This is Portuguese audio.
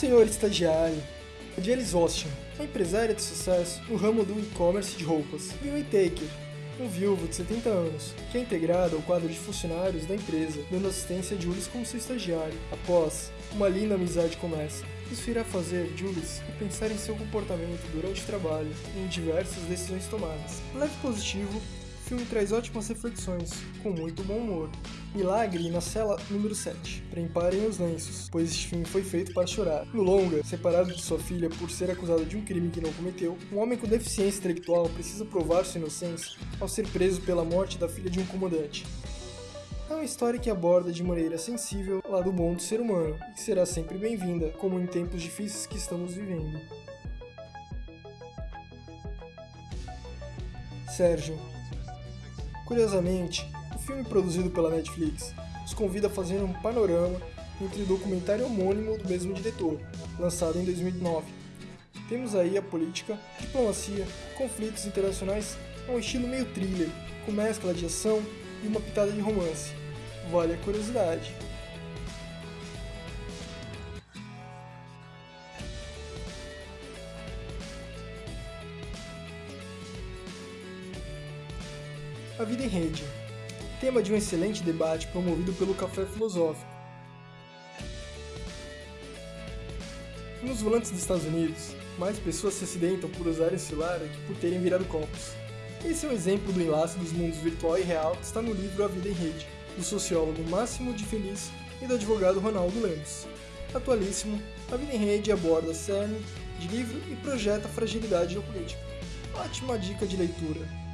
senhor estagiário. A Janice Austin, uma empresária de sucesso no ramo do e-commerce de roupas. Bill Taker, um viúvo de 70 anos, que é integrado ao quadro de funcionários da empresa, dando assistência a Julius como seu estagiário. Após, uma linda amizade começa. Isso irá fazer Julius pensar em seu comportamento durante o trabalho e em diversas decisões tomadas. Leve positivo, o filme traz ótimas reflexões, com muito bom humor. Milagre na cela número 7. Preparem os lenços, pois este filme foi feito para chorar. No longa, separado de sua filha por ser acusado de um crime que não cometeu, um homem com deficiência intelectual precisa provar sua inocência ao ser preso pela morte da filha de um comandante. É uma história que aborda de maneira sensível o lado bom do ser humano e que será sempre bem-vinda, como em tempos difíceis que estamos vivendo. Sérgio. Curiosamente, filme produzido pela Netflix nos convida a fazer um panorama entre o documentário homônimo do mesmo diretor, lançado em 2009. Temos aí a política, diplomacia, conflitos internacionais um estilo meio thriller, com mescla de ação e uma pitada de romance vale a curiosidade. A vida em rede. Tema de um excelente debate promovido pelo Café Filosófico. Nos volantes dos Estados Unidos, mais pessoas se acidentam por usarem celular do que por terem virado copos. Esse é um exemplo do enlace dos mundos virtual e real que está no livro A Vida em Rede, do sociólogo Máximo de Feliz e do advogado Ronaldo Lemos. Atualíssimo, a Vida em Rede aborda cerne de livro e projeta a fragilidade geopolítica. Ótima dica de leitura.